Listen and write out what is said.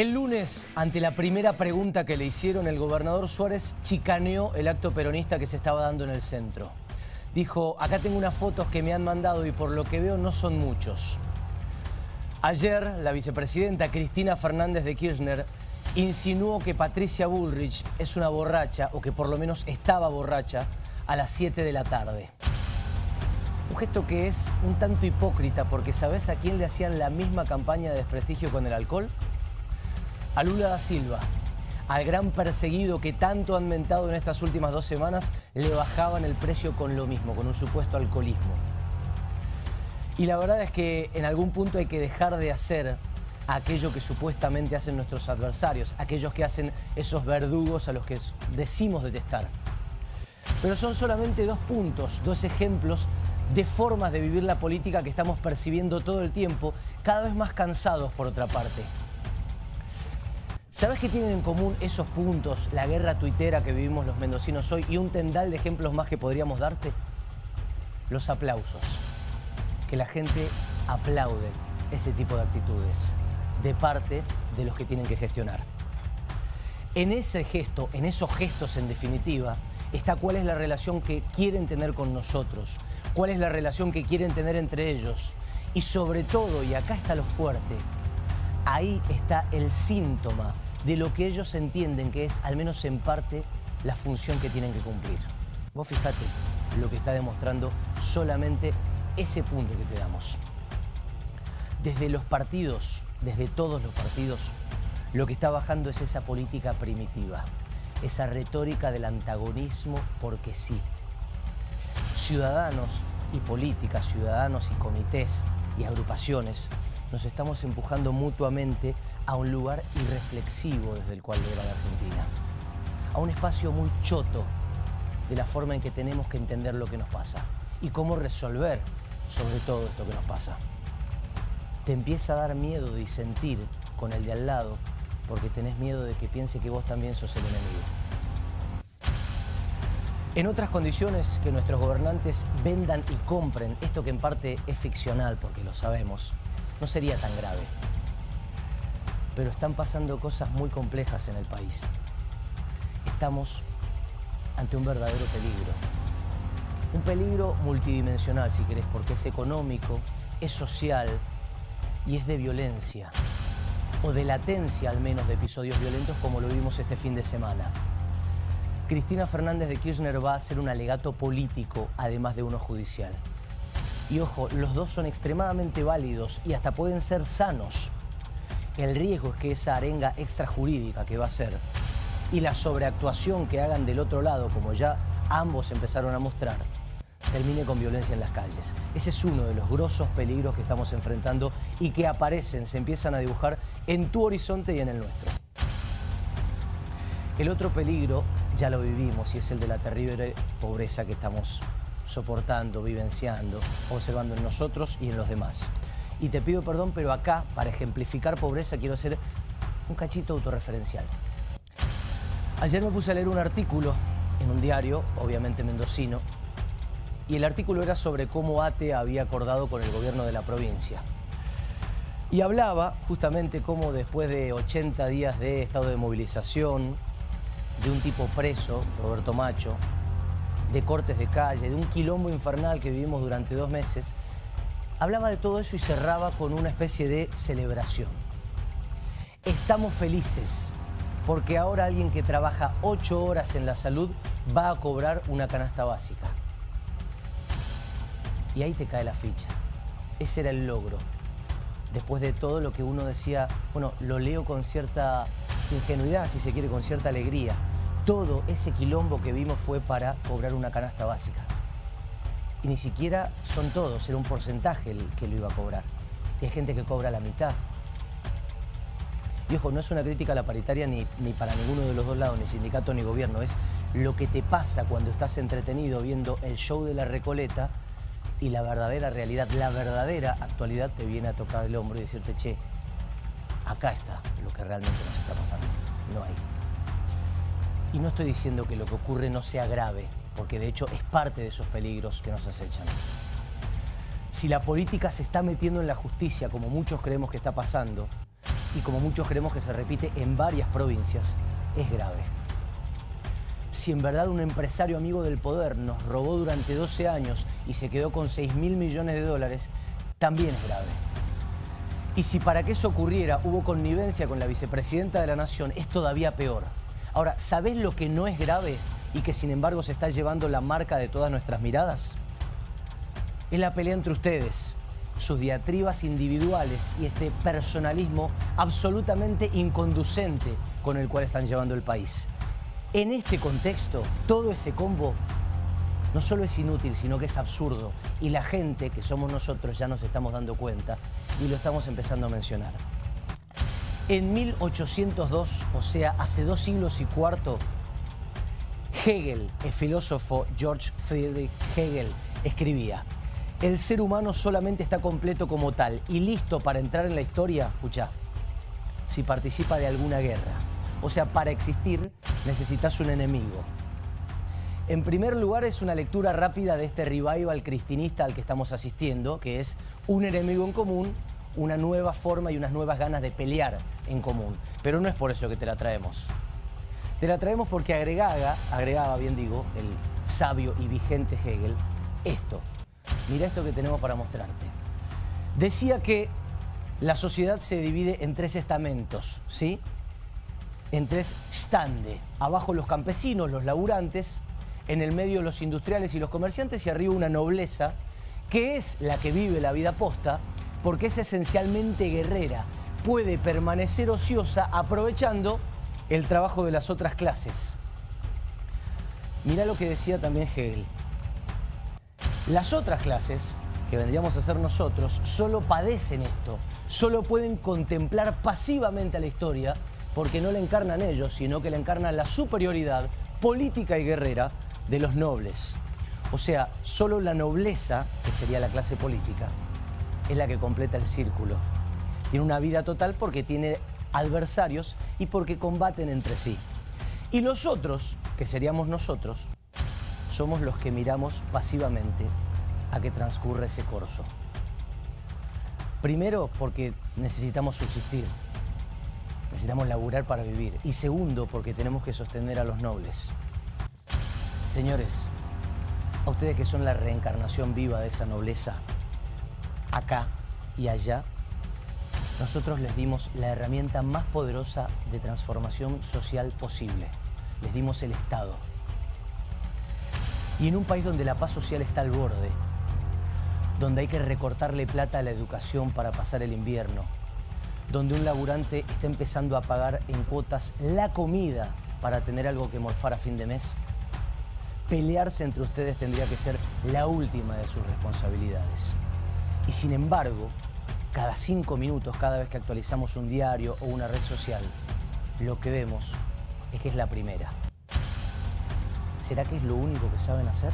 El lunes, ante la primera pregunta que le hicieron, el gobernador Suárez chicaneó el acto peronista que se estaba dando en el centro. Dijo, acá tengo unas fotos que me han mandado y por lo que veo no son muchos. Ayer, la vicepresidenta Cristina Fernández de Kirchner insinuó que Patricia Bullrich es una borracha, o que por lo menos estaba borracha, a las 7 de la tarde. Un gesto que es un tanto hipócrita, porque ¿sabes a quién le hacían la misma campaña de desprestigio con el alcohol? A Lula da Silva, al gran perseguido que tanto han mentado en estas últimas dos semanas, le bajaban el precio con lo mismo, con un supuesto alcoholismo. Y la verdad es que en algún punto hay que dejar de hacer aquello que supuestamente hacen nuestros adversarios, aquellos que hacen esos verdugos a los que decimos detestar. Pero son solamente dos puntos, dos ejemplos de formas de vivir la política que estamos percibiendo todo el tiempo, cada vez más cansados por otra parte. ¿Sabes qué tienen en común esos puntos, la guerra tuitera que vivimos los mendocinos hoy y un tendal de ejemplos más que podríamos darte? Los aplausos. Que la gente aplaude ese tipo de actitudes de parte de los que tienen que gestionar. En ese gesto, en esos gestos en definitiva, está cuál es la relación que quieren tener con nosotros, cuál es la relación que quieren tener entre ellos y sobre todo, y acá está lo fuerte, ahí está el síntoma de lo que ellos entienden que es, al menos en parte, la función que tienen que cumplir. Vos fíjate lo que está demostrando solamente ese punto que te damos. Desde los partidos, desde todos los partidos, lo que está bajando es esa política primitiva, esa retórica del antagonismo porque sí. Ciudadanos y políticas, ciudadanos y comités y agrupaciones, nos estamos empujando mutuamente a un lugar irreflexivo desde el cual ver a la Argentina. A un espacio muy choto de la forma en que tenemos que entender lo que nos pasa y cómo resolver sobre todo esto que nos pasa. Te empieza a dar miedo de disentir con el de al lado porque tenés miedo de que piense que vos también sos el enemigo. En otras condiciones que nuestros gobernantes vendan y compren esto que en parte es ficcional, porque lo sabemos, no sería tan grave pero están pasando cosas muy complejas en el país. Estamos ante un verdadero peligro. Un peligro multidimensional, si querés, porque es económico, es social y es de violencia, o de latencia al menos de episodios violentos como lo vimos este fin de semana. Cristina Fernández de Kirchner va a ser un alegato político, además de uno judicial. Y ojo, los dos son extremadamente válidos y hasta pueden ser sanos el riesgo es que esa arenga extrajurídica que va a ser y la sobreactuación que hagan del otro lado, como ya ambos empezaron a mostrar, termine con violencia en las calles. Ese es uno de los grosos peligros que estamos enfrentando y que aparecen, se empiezan a dibujar en tu horizonte y en el nuestro. El otro peligro ya lo vivimos y es el de la terrible pobreza que estamos soportando, vivenciando, observando en nosotros y en los demás y te pido perdón, pero acá, para ejemplificar pobreza, quiero hacer un cachito autorreferencial. Ayer me puse a leer un artículo en un diario, obviamente mendocino, y el artículo era sobre cómo ATE había acordado con el gobierno de la provincia. Y hablaba justamente cómo después de 80 días de estado de movilización, de un tipo preso, Roberto Macho, de cortes de calle, de un quilombo infernal que vivimos durante dos meses, hablaba de todo eso y cerraba con una especie de celebración. Estamos felices porque ahora alguien que trabaja ocho horas en la salud va a cobrar una canasta básica. Y ahí te cae la ficha. Ese era el logro. Después de todo lo que uno decía, bueno, lo leo con cierta ingenuidad, si se quiere, con cierta alegría. Todo ese quilombo que vimos fue para cobrar una canasta básica y ni siquiera son todos, era un porcentaje el que lo iba a cobrar. Y hay gente que cobra la mitad. Y ojo, no es una crítica a la paritaria ni, ni para ninguno de los dos lados, ni sindicato ni gobierno, es lo que te pasa cuando estás entretenido viendo el show de la Recoleta y la verdadera realidad, la verdadera actualidad te viene a tocar el hombro y decirte, che, acá está lo que realmente nos está pasando, no hay. Y no estoy diciendo que lo que ocurre no sea grave, porque de hecho es parte de esos peligros que nos acechan. Si la política se está metiendo en la justicia, como muchos creemos que está pasando, y como muchos creemos que se repite en varias provincias, es grave. Si en verdad un empresario amigo del poder nos robó durante 12 años y se quedó con 6 mil millones de dólares, también es grave. Y si para que eso ocurriera hubo connivencia con la vicepresidenta de la Nación, es todavía peor. Ahora, ¿sabés lo que no es grave y que sin embargo se está llevando la marca de todas nuestras miradas? Es la pelea entre ustedes, sus diatribas individuales y este personalismo absolutamente inconducente con el cual están llevando el país. En este contexto, todo ese combo no solo es inútil, sino que es absurdo. Y la gente, que somos nosotros, ya nos estamos dando cuenta y lo estamos empezando a mencionar. En 1802, o sea, hace dos siglos y cuarto, Hegel, el filósofo George Friedrich Hegel, escribía el ser humano solamente está completo como tal y listo para entrar en la historia, escucha, si participa de alguna guerra. O sea, para existir necesitas un enemigo. En primer lugar, es una lectura rápida de este revival cristinista al que estamos asistiendo, que es un enemigo en común, una nueva forma y unas nuevas ganas de pelear en común. Pero no es por eso que te la traemos. Te la traemos porque agregaba, agregaba bien digo, el sabio y vigente Hegel, esto. Mira esto que tenemos para mostrarte. Decía que la sociedad se divide en tres estamentos, ¿sí? En tres stande. Abajo los campesinos, los laburantes, en el medio los industriales y los comerciantes y arriba una nobleza que es la que vive la vida posta porque es esencialmente guerrera. Puede permanecer ociosa aprovechando el trabajo de las otras clases. Mira lo que decía también Hegel. Las otras clases, que vendríamos a ser nosotros, solo padecen esto, solo pueden contemplar pasivamente a la historia porque no la encarnan ellos, sino que la encarna la superioridad política y guerrera de los nobles. O sea, solo la nobleza, que sería la clase política, es la que completa el círculo. Tiene una vida total porque tiene adversarios y porque combaten entre sí. Y los otros, que seríamos nosotros, somos los que miramos pasivamente a que transcurre ese corso. Primero, porque necesitamos subsistir, necesitamos laburar para vivir. Y segundo, porque tenemos que sostener a los nobles. Señores, a ustedes que son la reencarnación viva de esa nobleza, acá y allá, nosotros les dimos la herramienta más poderosa de transformación social posible. Les dimos el Estado. Y en un país donde la paz social está al borde, donde hay que recortarle plata a la educación para pasar el invierno, donde un laburante está empezando a pagar en cuotas la comida para tener algo que morfar a fin de mes, pelearse entre ustedes tendría que ser la última de sus responsabilidades. Y sin embargo, cada cinco minutos, cada vez que actualizamos un diario o una red social, lo que vemos es que es la primera. ¿Será que es lo único que saben hacer?